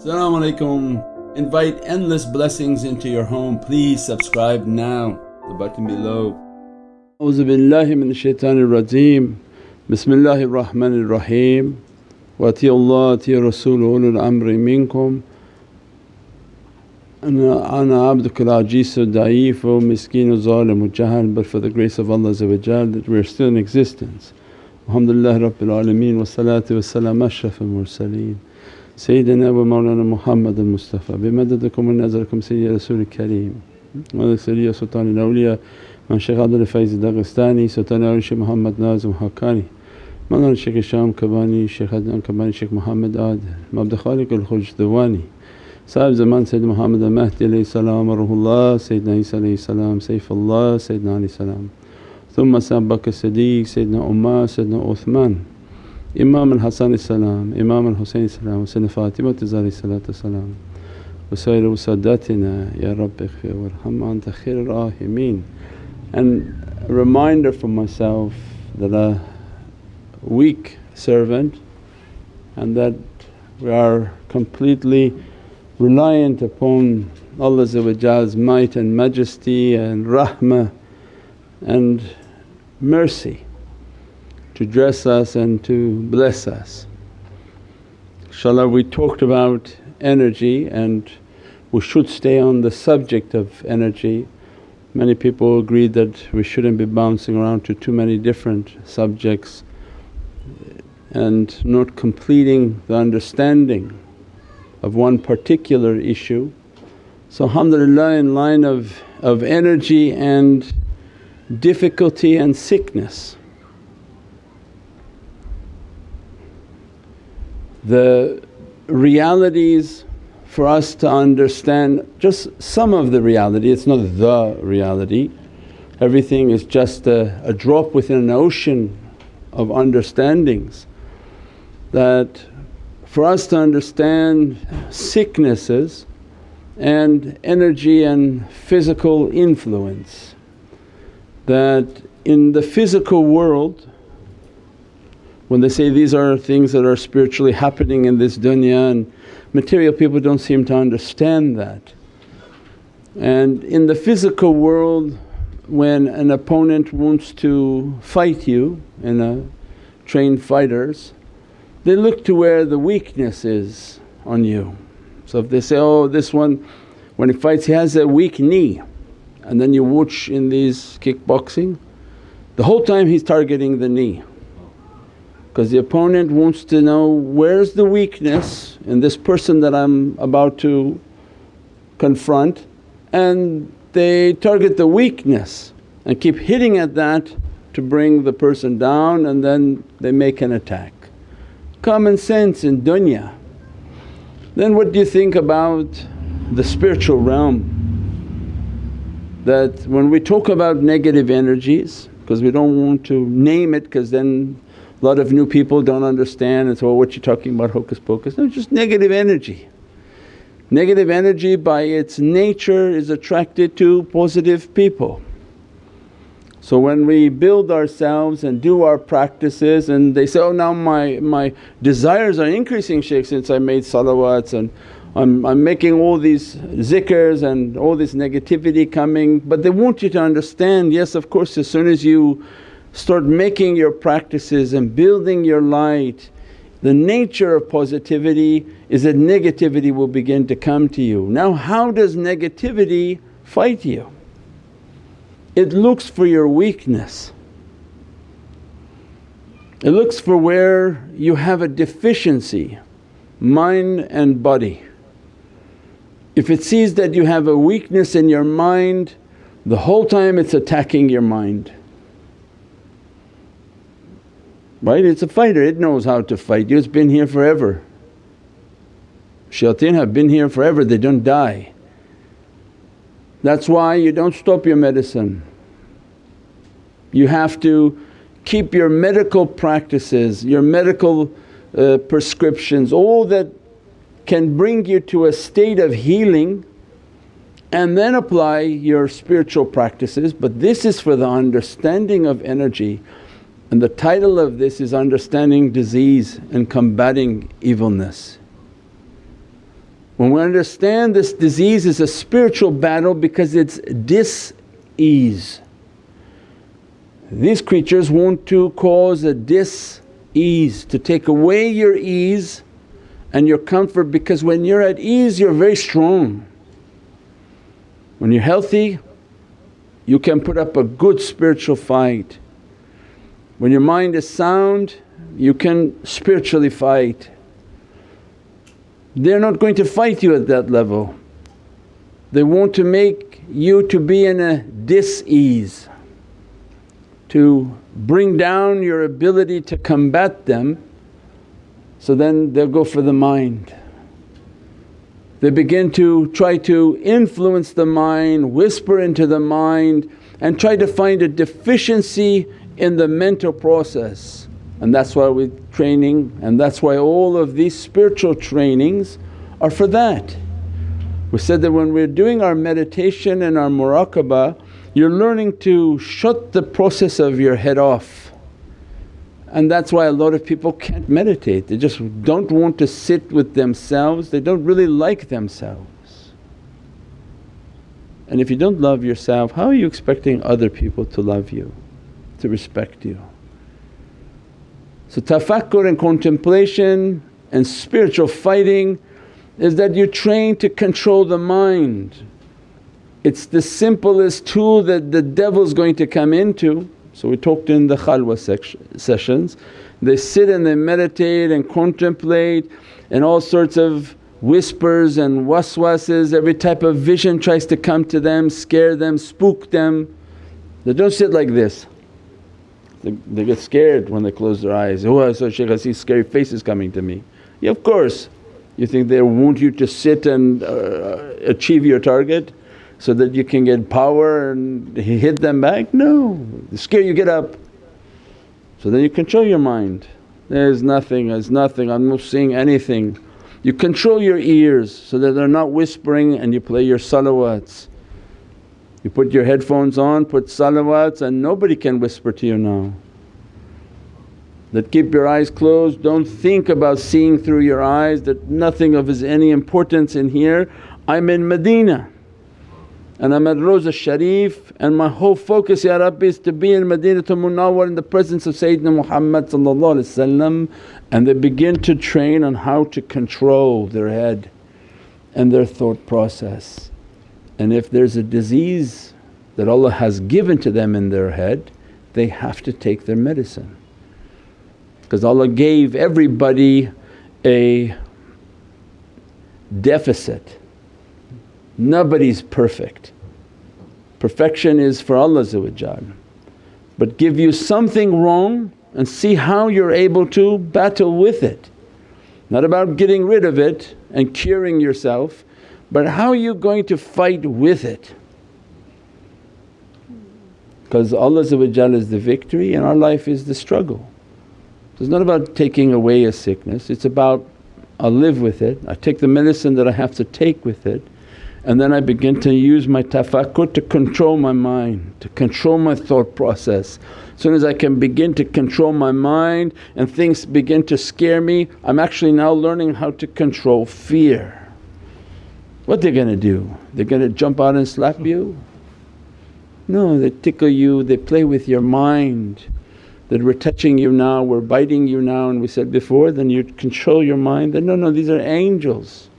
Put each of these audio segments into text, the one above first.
Assalamu alaikum. Invite endless blessings into your home. Please subscribe now, the button below. A'udhu billahi minash shaitanir rajeem. Bismillahir Rahmanir Rahim. Wa Allah atiya Rasul ulul amri minkum. Ana abduka al-ajizu da'ifu miskinu zalimu jahal but for the grace of Allah that we are still in existence. Alhamdulillah Rabbil Alameen wa salatu wa salam ashrafil mursaleen. سيدنا ومولانا محمد المصطفى بمددكم ونظركم سيدي رسول الكريم. سيدي سلطان الأولياء من شيخ عبد الفايز الدغستاني سلطان الأولياء شيخ محمد نازم حقاني. مولانا الشيخ هشام كباني شيخ عدنان كباني شيخ محمد عادل عبد الخالق الخجدواني صاحب زمان سيد محمد المهدي عليه السلام وروح الله سيدنا عيسى عليه السلام سيف الله سيدنا علي السلام. ثم سيدنا بكر الصديق سيدنا أمه سيدنا عثمان. إمام الحسن السلام إمام الحسين السلام وسيدنا فاطمة عليه الصلاة والسلام وسائر ساداتنا يا رب اغفر وارحم أنت خير الراحمين and a reminder for myself that a weak servant and that we are completely reliant upon Allah's might and majesty and rahmah and mercy to dress us and to bless us. Inshallah we talked about energy and we should stay on the subject of energy. Many people agreed that we shouldn't be bouncing around to too many different subjects and not completing the understanding of one particular issue. So alhamdulillah in line of, of energy and difficulty and sickness the realities for us to understand just some of the reality, it's not the reality. Everything is just a, a drop within an ocean of understandings that for us to understand sicknesses and energy and physical influence that in the physical world when they say these are things that are spiritually happening in this dunya and material people don't seem to understand that. And in the physical world when an opponent wants to fight you in a trained fighters, they look to where the weakness is on you. So if they say, oh this one when he fights he has a weak knee and then you watch in these kickboxing, the whole time he's targeting the knee because the opponent wants to know where's the weakness in this person that I'm about to confront and they target the weakness and keep hitting at that to bring the person down and then they make an attack. Common sense in dunya. Then what do you think about the spiritual realm? That when we talk about negative energies because we don't want to name it because then a lot of new people don't understand and say, well, what you talking about hocus pocus? No, just negative energy. Negative energy by its nature is attracted to positive people. So when we build ourselves and do our practices and they say, oh now my, my desires are increasing shaykh since I made salawats and I'm, I'm making all these zikrs and all this negativity coming but they want you to understand yes of course as soon as you start making your practices and building your light, the nature of positivity is that negativity will begin to come to you. Now how does negativity fight you? It looks for your weakness. It looks for where you have a deficiency, mind and body. If it sees that you have a weakness in your mind, the whole time it's attacking your mind right? It's a fighter, it knows how to fight you, it's been here forever. Shayateen have been here forever, they don't die. That's why you don't stop your medicine. You have to keep your medical practices, your medical uh, prescriptions, all that can bring you to a state of healing and then apply your spiritual practices. But this is for the understanding of energy and the title of this is Understanding Disease and Combating Evilness. When we understand this disease is a spiritual battle because it's dis-ease. These creatures want to cause a dis-ease, to take away your ease and your comfort because when you're at ease you're very strong. When you're healthy you can put up a good spiritual fight. When your mind is sound you can spiritually fight. They're not going to fight you at that level. They want to make you to be in a dis-ease, to bring down your ability to combat them so then they'll go for the mind. They begin to try to influence the mind, whisper into the mind and try to find a deficiency in the mental process. And that's why we're training and that's why all of these spiritual trainings are for that. We said that when we're doing our meditation and our muraqabah you're learning to shut the process of your head off and that's why a lot of people can't meditate, they just don't want to sit with themselves, they don't really like themselves. And if you don't love yourself, how are you expecting other people to love you, to respect you? So tafakkur and contemplation and spiritual fighting is that you're trained to control the mind. It's the simplest tool that the devil's going to come into so we talked in the khalwa sessions, they sit and they meditate and contemplate and all sorts of whispers and waswases, every type of vision tries to come to them, scare them, spook them. They don't sit like this. They, they get scared when they close their eyes, oh I saw Shaykh I see scary faces coming to me. Yeah of course, you think they want you to sit and uh, achieve your target? so that you can get power and hit them back? No, they scare you, get up. So then you control your mind, there's nothing, there's nothing, I'm not seeing anything. You control your ears so that they're not whispering and you play your salawats. You put your headphones on, put salawats and nobody can whisper to you now. That keep your eyes closed, don't think about seeing through your eyes that nothing of is any importance in here. I'm in Medina and I'm at Rosa Sharif and my whole focus Ya Rabbi is to be in Madinatul Munawwar in the presence of Sayyidina Muhammad and they begin to train on how to control their head and their thought process. And if there's a disease that Allah has given to them in their head they have to take their medicine because Allah gave everybody a deficit Nobody's perfect. Perfection is for Allah but give you something wrong and see how you're able to battle with it. Not about getting rid of it and curing yourself but how are you going to fight with it? Because Allah is the victory and our life is the struggle. So it's not about taking away a sickness, it's about I live with it, I take the medicine that I have to take with it and then I begin to use my tafakkur to control my mind, to control my thought process. As soon as I can begin to control my mind and things begin to scare me, I'm actually now learning how to control fear. What they're gonna do? They're gonna jump out and slap you? No, they tickle you, they play with your mind that we're touching you now, we're biting you now and we said before then you control your mind, then no, no these are angels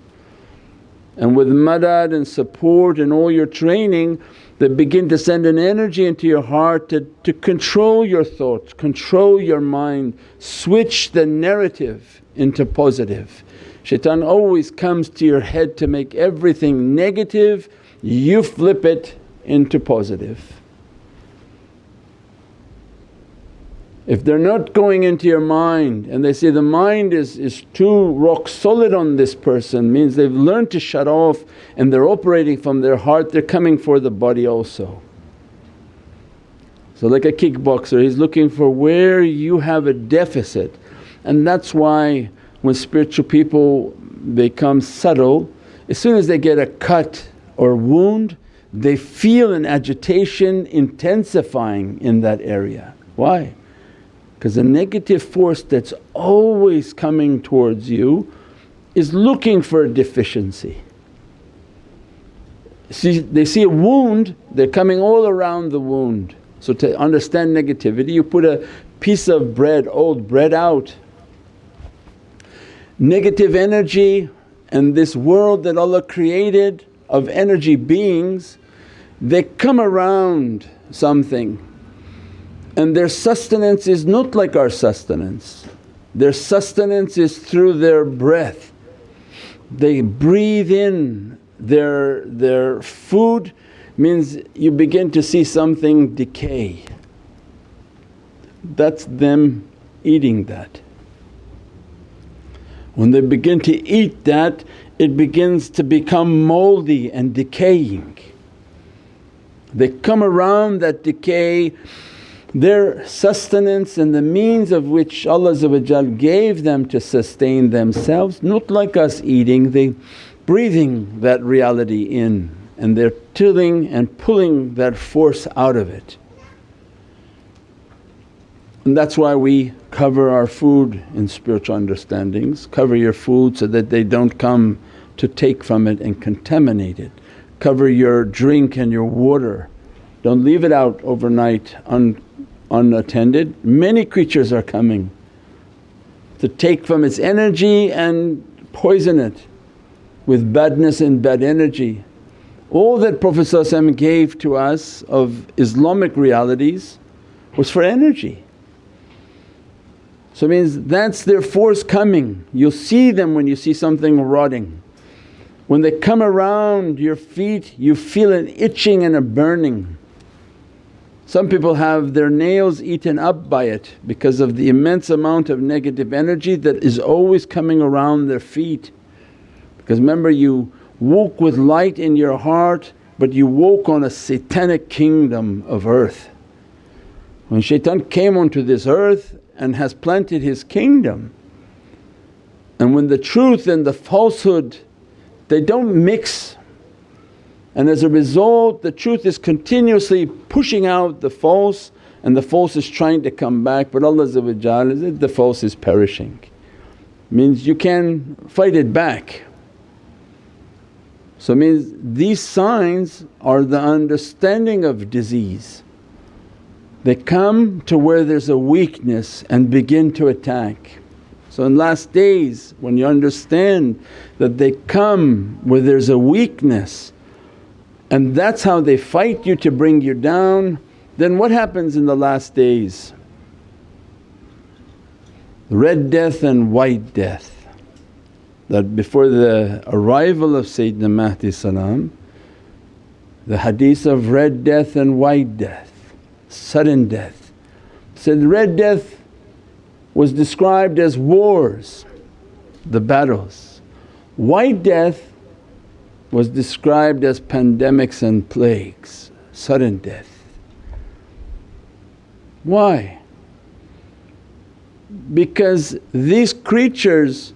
and with madad and support and all your training that begin to send an energy into your heart to, to control your thoughts, control your mind, switch the narrative into positive. Shaitan always comes to your head to make everything negative, you flip it into positive. If they're not going into your mind and they say, the mind is, is too rock solid on this person means they've learned to shut off and they're operating from their heart, they're coming for the body also. So like a kickboxer he's looking for where you have a deficit and that's why when spiritual people become subtle as soon as they get a cut or wound they feel an agitation intensifying in that area. Why? because the negative force that's always coming towards you is looking for a deficiency. See, they see a wound, they're coming all around the wound. So to understand negativity you put a piece of bread, old bread out. Negative energy and this world that Allah created of energy beings they come around something and their sustenance is not like our sustenance. Their sustenance is through their breath. They breathe in their, their food means you begin to see something decay. That's them eating that. When they begin to eat that it begins to become mouldy and decaying. They come around that decay, their sustenance and the means of which Allah gave them to sustain themselves, not like us eating, they breathing that reality in and they're tilling and pulling that force out of it. And that's why we cover our food in spiritual understandings, cover your food so that they don't come to take from it and contaminate it cover your drink and your water. Don't leave it out overnight un, unattended. Many creatures are coming to take from its energy and poison it with badness and bad energy. All that Prophet gave to us of Islamic realities was for energy. So it means that's their force coming. You'll see them when you see something rotting. When they come around your feet you feel an itching and a burning. Some people have their nails eaten up by it because of the immense amount of negative energy that is always coming around their feet. Because remember you woke with light in your heart but you woke on a satanic kingdom of earth. When shaitan came onto this earth and has planted his kingdom and when the truth and the falsehood they don't mix and as a result the truth is continuously pushing out the false and the false is trying to come back but Allah the false is perishing. Means you can fight it back. So means these signs are the understanding of disease. They come to where there's a weakness and begin to attack. So in last days when you understand that they come where there's a weakness and that's how they fight you to bring you down, then what happens in the last days? Red death and white death. That before the arrival of Sayyidina Mahdi salam, the hadith of red death and white death, sudden death. So the red death was described as wars, the battles. White death was described as pandemics and plagues, sudden death. Why? Because these creatures,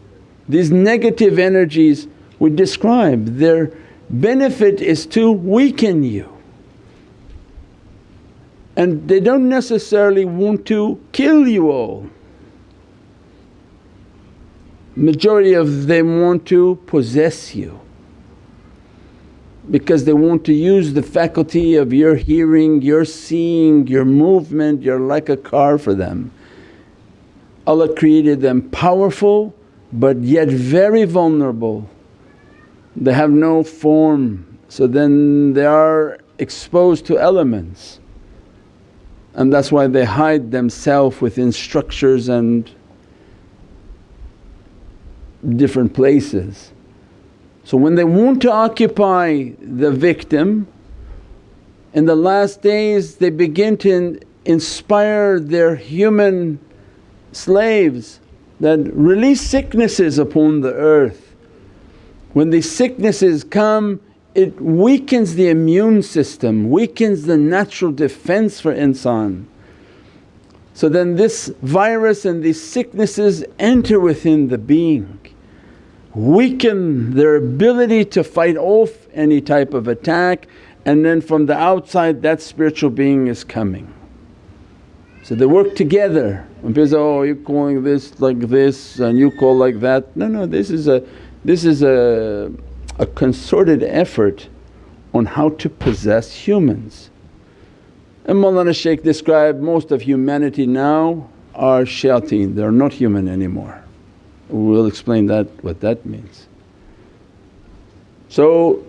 these negative energies we describe, their benefit is to weaken you and they don't necessarily want to kill you all majority of them want to possess you because they want to use the faculty of your hearing, your seeing, your movement, you're like a car for them. Allah created them powerful but yet very vulnerable. They have no form so then they are exposed to elements and that's why they hide themselves within structures and different places. So when they want to occupy the victim in the last days they begin to inspire their human slaves that release sicknesses upon the earth. When these sicknesses come it weakens the immune system, weakens the natural defense for insan. So then this virus and these sicknesses enter within the being weaken their ability to fight off any type of attack and then from the outside that spiritual being is coming. So they work together when people say, oh you're calling this like this and you call like that. No, no this is a This is a, a concerted effort on how to possess humans. And Mawlana Shaykh described most of humanity now are shayateen, they're not human anymore. We'll explain that what that means. So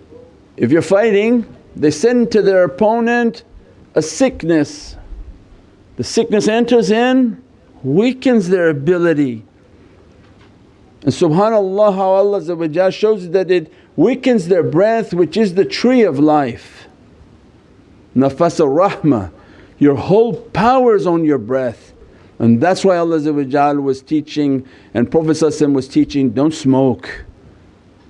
if you're fighting they send to their opponent a sickness. The sickness enters in, weakens their ability. And subhanAllah how Allah shows that it weakens their breath which is the tree of life. Nafas al-Rahmah, your whole power is on your breath. And that's why Allah was teaching and Prophet was teaching, don't smoke,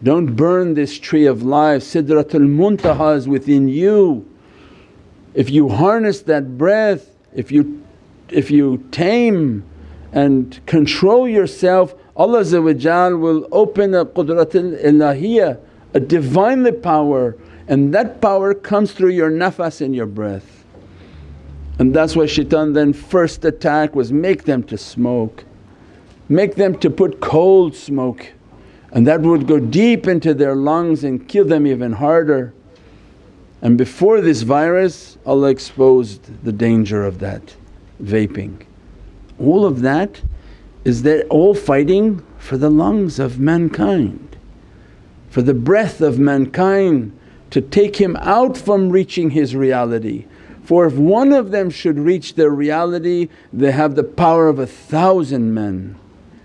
don't burn this tree of life, Sidratul Muntaha is within you. If you harness that breath, if you, if you tame and control yourself Allah will open a qudratul ilahiyya, a Divinely power and that power comes through your nafas in your breath. And that's why shaitan then first attack was make them to smoke, make them to put cold smoke and that would go deep into their lungs and kill them even harder. And before this virus Allah exposed the danger of that vaping. All of that is they're all fighting for the lungs of mankind, for the breath of mankind to take him out from reaching his reality. For if one of them should reach their reality they have the power of a thousand men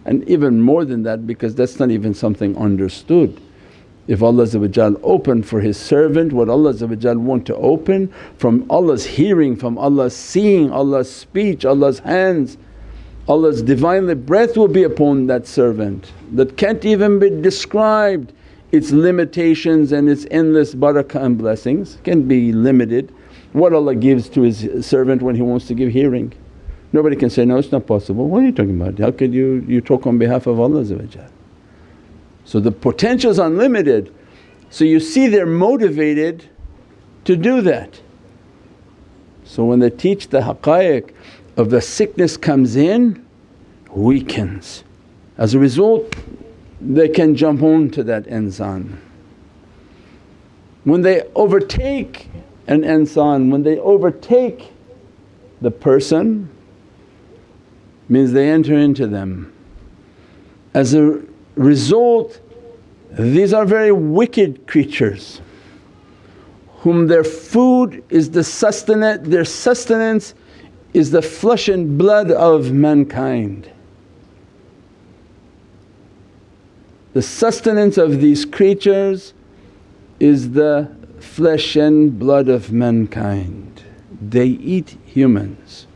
and even more than that because that's not even something understood. If Allah opened for His servant what Allah want to open from Allah's hearing, from Allah's seeing, Allah's speech, Allah's hands, Allah's Divinely breath will be upon that servant that can't even be described its limitations and its endless barakah and blessings can be limited. What Allah gives to His servant when He wants to give hearing. Nobody can say, no it's not possible, what are you talking about? How could you, you talk on behalf of Allah So the potential is unlimited so you see they're motivated to do that. So when they teach the haqaiq of the sickness comes in, weakens. As a result they can jump on to that insan. When they overtake an insan, when they overtake the person means they enter into them. As a result these are very wicked creatures whom their food is the sustenance, their sustenance is the flesh and blood of mankind. The sustenance of these creatures is the flesh and blood of mankind. They eat humans.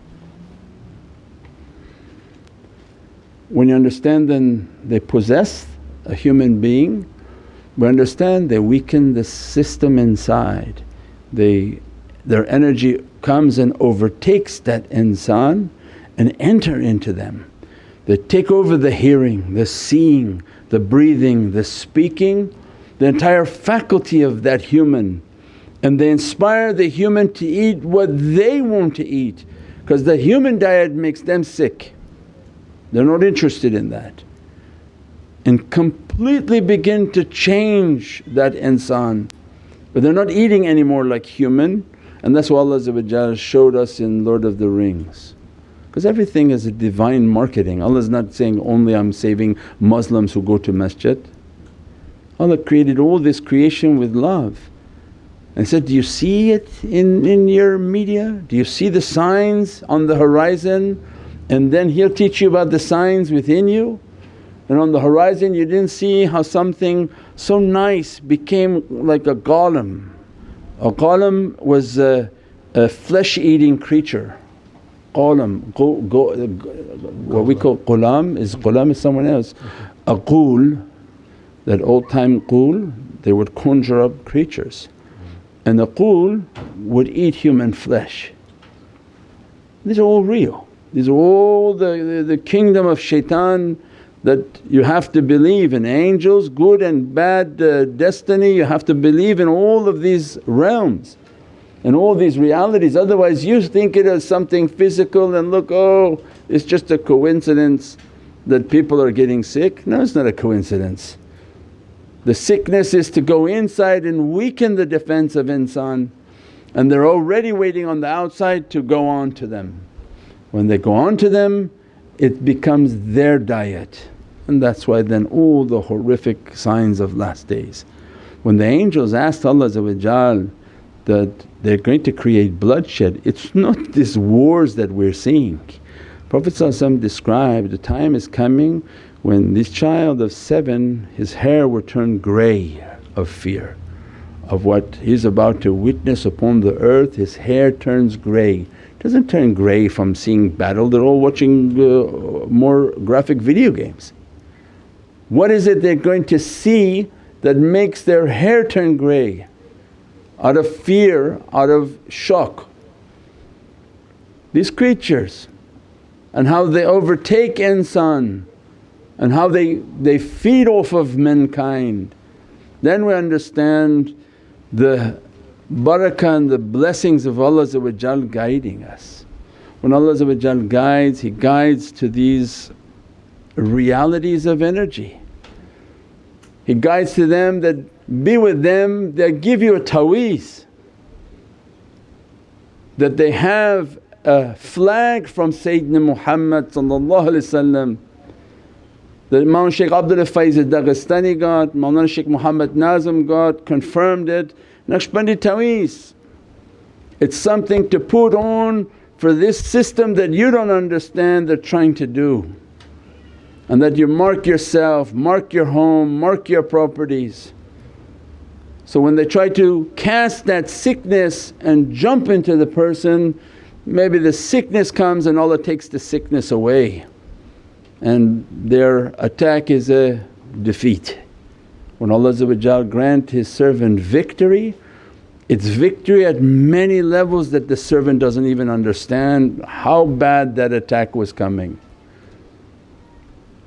When you understand then they possess a human being, we understand they weaken the system inside. They, their energy comes and overtakes that insan and enter into them. They take over the hearing, the seeing, the breathing, the speaking, the entire faculty of that human and they inspire the human to eat what they want to eat because the human diet makes them sick. They're not interested in that. And completely begin to change that insan. But they're not eating anymore like human and that's what Allah showed us in Lord of the Rings. Because everything is a divine marketing. Allah is not saying, only I'm saving Muslims who go to masjid. Allah created all this creation with love and said, do you see it in, in your media? Do you see the signs on the horizon? And then He'll teach you about the signs within you. And on the horizon you didn't see how something so nice became like a Gollum. A Gollum was a, a flesh eating creature. Gollum, go, go, what we call ghulam is ghulam is someone else. A ghoul, that old time ghoul, they would conjure up creatures. And the ghoul would eat human flesh. These are all real, these are all the, the, the kingdom of shaitan that you have to believe in. Angels, good and bad uh, destiny, you have to believe in all of these realms and all these realities otherwise you think it as something physical and look, oh it's just a coincidence that people are getting sick. No it's not a coincidence. The sickness is to go inside and weaken the defense of insan and they're already waiting on the outside to go on to them. When they go on to them it becomes their diet and that's why then all the horrific signs of last days. When the angels asked Allah that they're going to create bloodshed, it's not these wars that we're seeing. Prophet described, the time is coming when this child of seven his hair will turn grey of fear of what he's about to witness upon the earth, his hair turns grey. Doesn't turn grey from seeing battle, they're all watching uh, more graphic video games. What is it they're going to see that makes their hair turn grey? Out of fear, out of shock. These creatures and how they overtake insan and how they, they feed off of mankind. Then we understand the barakah and the blessings of Allah guiding us. When Allah guides, He guides to these realities of energy. He guides to them that be with them, they give you a taweez that they have a flag from Sayyidina Muhammad that Imam Shaykh Abdul Faiz Dagestani got, Mawlana Shaykh Muhammad Nazim got, confirmed it, Naqshbandi Taweez. It's something to put on for this system that you don't understand they're trying to do. And that you mark yourself, mark your home, mark your properties. So when they try to cast that sickness and jump into the person, maybe the sickness comes and Allah takes the sickness away and their attack is a defeat. When Allah grant His servant victory, it's victory at many levels that the servant doesn't even understand how bad that attack was coming.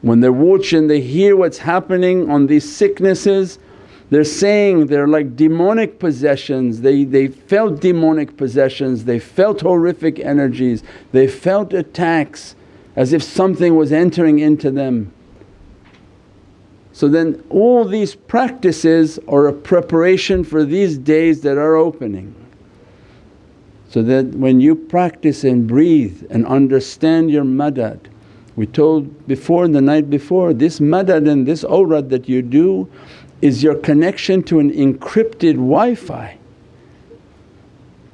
When they're watching, they hear what's happening on these sicknesses, they're saying they're like demonic possessions, they, they felt demonic possessions, they felt horrific energies, they felt attacks as if something was entering into them. So then all these practices are a preparation for these days that are opening. So that when you practice and breathe and understand your madad, we told before the night before, this madad and this awrad that you do is your connection to an encrypted Wi-Fi.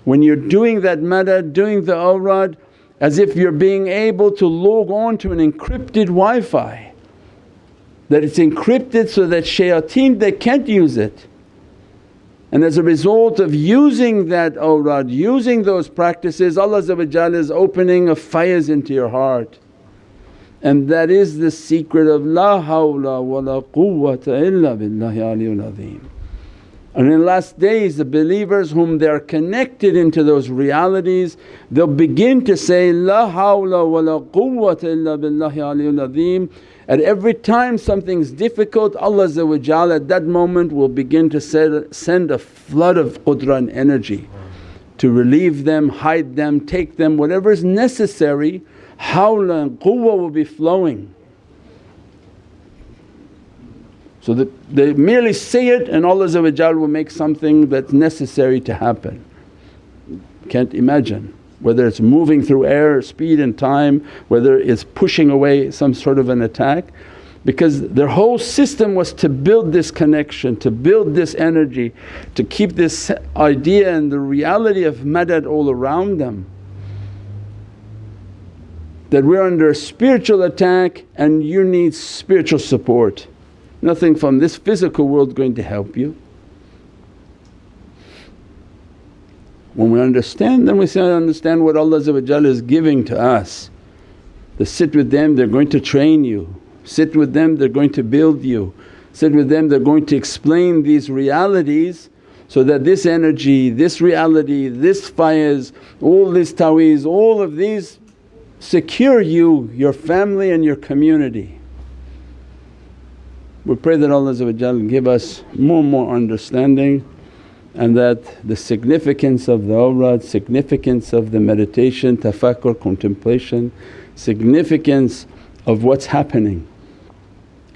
When you're doing that madad, doing the awrad, as if you're being able to log on to an encrypted Wi-Fi that it's encrypted so that shayateen they can't use it. And as a result of using that awrad, using those practices Allah is opening a faiz into your heart. And that is the secret of La hawla wa la quwwata illa billahi aliyyul azim. And in the last days the believers whom they are connected into those realities they'll begin to say, La hawla wa la quwwata illa billahi aliyyul azim. At every time something's difficult Allah at that moment will begin to send a flood of qudra and energy to relieve them, hide them, take them, whatever is necessary hawla and quwwa will be flowing. So that they merely say it and Allah will make something that's necessary to happen. Can't imagine whether it's moving through air, speed and time, whether it's pushing away some sort of an attack because their whole system was to build this connection, to build this energy, to keep this idea and the reality of madad all around them. That we're under a spiritual attack and you need spiritual support nothing from this physical world going to help you. When we understand then we say, understand what Allah is giving to us. To sit with them they're going to train you, sit with them they're going to build you, sit with them they're going to explain these realities so that this energy, this reality, this faiz, all this taweez, all of these secure you, your family and your community. We pray that Allah give us more and more understanding and that the significance of the awrad, significance of the meditation, tafakkur, contemplation, significance of what's happening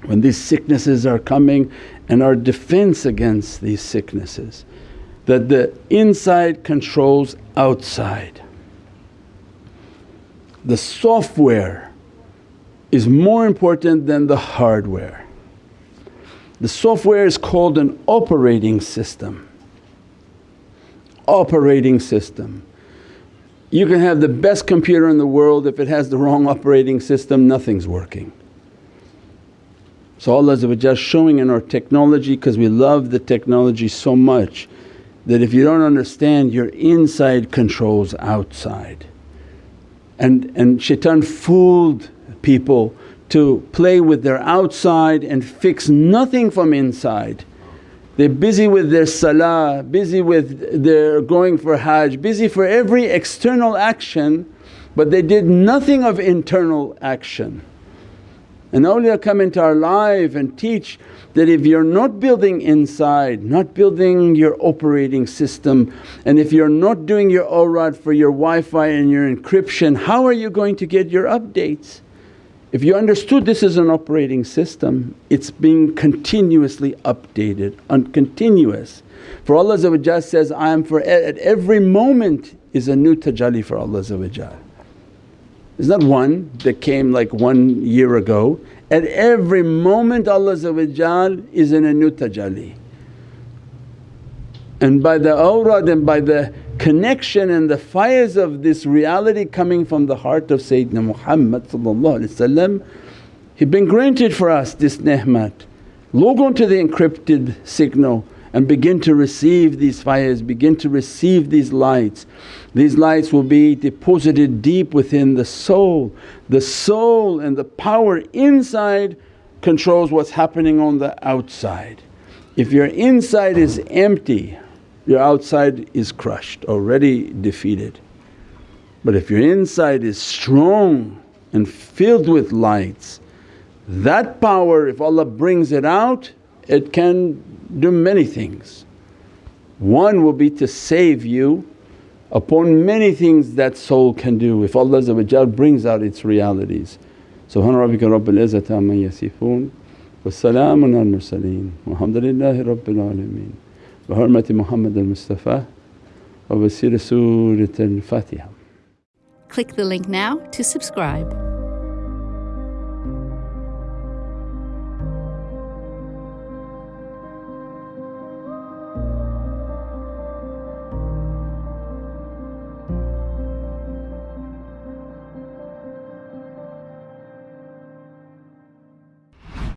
when these sicknesses are coming and our defense against these sicknesses that the inside controls outside. The software is more important than the hardware. The software is called an operating system. Operating system. You can have the best computer in the world, if it has the wrong operating system, nothing's working. So Allah showing in our technology because we love the technology so much that if you don't understand your inside controls outside. And, and shaitan fooled people to play with their outside and fix nothing from inside. They're busy with their salah, busy with their going for hajj, busy for every external action but they did nothing of internal action. And awliya come into our life and teach that if you're not building inside, not building your operating system and if you're not doing your awrad for your Wi-Fi and your encryption, how are you going to get your updates? If you understood this is an operating system, it's being continuously updated and continuous. For Allah says, I am for at every moment is a new tajalli for Allah It's not one that came like one year ago, at every moment Allah is in a new tajalli. And by the awrad and by the connection and the faiz of this reality coming from the heart of Sayyidina Muhammad He'd been granted for us this ni'mat. Log on to the encrypted signal and begin to receive these faiz, begin to receive these lights. These lights will be deposited deep within the soul. The soul and the power inside controls what's happening on the outside. If your inside is empty, your outside is crushed, already defeated. But if your inside is strong and filled with lights, that power if Allah brings it out it can do many things. One will be to save you upon many things that soul can do if Allah brings out its realities. Subhana rabbika rabbil izzati amma yasifoon wa salaamun al mursaleen walhamdulillahi rabbil alameen bi hurmati Muhammad al-Mustafa wa wasila Surat al-Fatiha. Click the link now to subscribe.